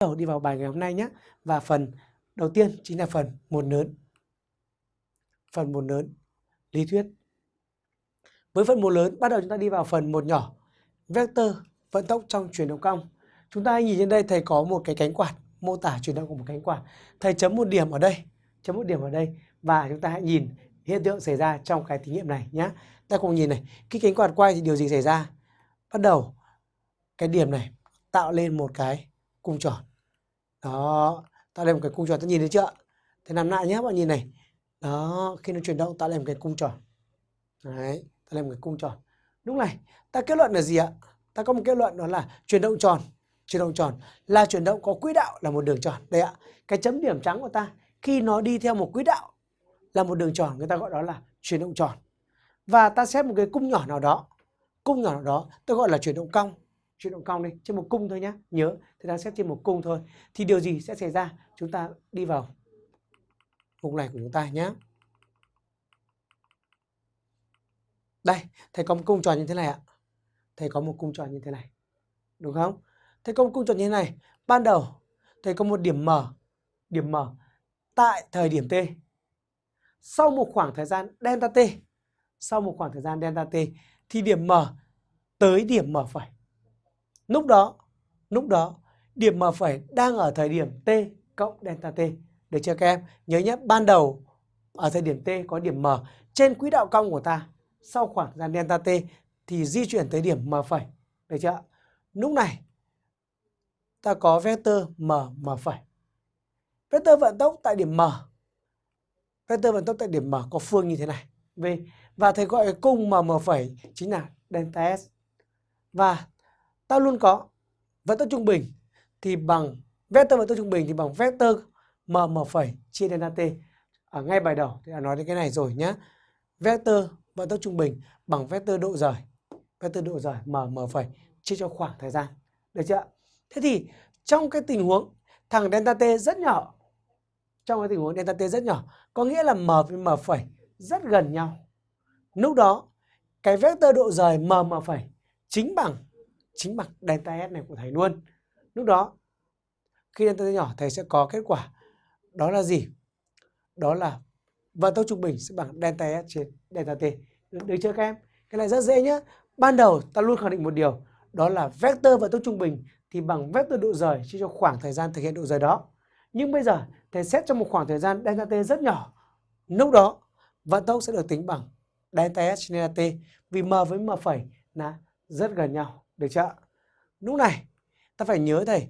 đầu đi vào bài ngày hôm nay nhé. Và phần đầu tiên chính là phần một lớn. Phần một lớn, lý thuyết. Với phần một lớn, bắt đầu chúng ta đi vào phần một nhỏ. Vector vận tốc trong chuyển động cong. Chúng ta nhìn trên đây thầy có một cái cánh quạt mô tả chuyển động của một cánh quạt. Thầy chấm một điểm ở đây, chấm một điểm ở đây và chúng ta hãy nhìn hiện tượng xảy ra trong cái thí nghiệm này nhé. Ta cùng nhìn này, khi cánh quạt quay thì điều gì xảy ra? Bắt đầu cái điểm này tạo lên một cái cung tròn. Đó, tạo lên một cái cung tròn, ta nhìn thấy chưa? Thế làm lại nhé, bạn nhìn này. Đó, khi nó chuyển động tạo lên một cái cung tròn. Đấy, tạo lên một cái cung tròn. Lúc này, ta kết luận là gì ạ? Ta có một kết luận đó là chuyển động tròn. Chuyển động tròn là chuyển động có quỹ đạo là một đường tròn. Đây ạ, cái chấm điểm trắng của ta khi nó đi theo một quỹ đạo là một đường tròn, người ta gọi đó là chuyển động tròn. Và ta xét một cái cung nhỏ nào đó, cung nhỏ nào đó, tôi gọi là chuyển động cong chuyển động cong đi, trên một cung thôi nhé nhớ thì đang xét trên một cung thôi. Thì điều gì sẽ xảy ra? Chúng ta đi vào vùng này của chúng ta nhé đây, thầy có một cung tròn như thế này ạ. Thầy có một cung tròn như thế này. Đúng không? Thầy có một cung tròn như thế này. Ban đầu, thầy có một điểm M. Điểm M, tại thời điểm T. Sau một khoảng thời gian delta T, sau một khoảng thời gian delta T, thì điểm M tới điểm M phẩy Lúc đó, lúc đó điểm M phẩy đang ở thời điểm T cộng delta T. Được chưa các em? Nhớ nhé, ban đầu ở thời điểm T có điểm M trên quỹ đạo cong của ta. Sau khoảng thời gian delta T thì di chuyển tới điểm M phẩy. Được chưa? Lúc này ta có vector M M phẩy. Vector vận tốc tại điểm M. Vector vận tốc tại điểm M có phương như thế này. V. Và thầy gọi cung M M phẩy chính là delta S. Và ta luôn có. Vận tốc trung bình thì bằng vector vận tốc trung bình thì bằng vector m m phẩy chia delta t ở ngay bài đầu thì đã nói đến cái này rồi nhá. Vector vận tốc trung bình bằng vector độ rời. Vector độ rời m m phẩy chia cho khoảng thời gian. Được chưa thế thì trong cái tình huống thằng delta t rất nhỏ, trong cái tình huống delta t rất nhỏ, có nghĩa là m với m phẩy rất gần nhau. Lúc đó, cái vector độ rời m m phẩy chính bằng chính bằng delta S này của thầy luôn. Lúc đó khi delta T nhỏ thầy sẽ có kết quả đó là gì? Đó là vận tốc trung bình sẽ bằng delta S trên delta T. Được, được chưa các em? Cái này rất dễ nhé. Ban đầu ta luôn khẳng định một điều đó là vector vận tốc trung bình thì bằng vector độ rời chia cho khoảng thời gian thực hiện độ rời đó. Nhưng bây giờ thầy xét trong một khoảng thời gian delta T rất nhỏ. Lúc đó vận tốc sẽ được tính bằng delta S trên delta T vì m với m phẩy là rất gần nhau. Được chưa? Lúc này ta phải nhớ thầy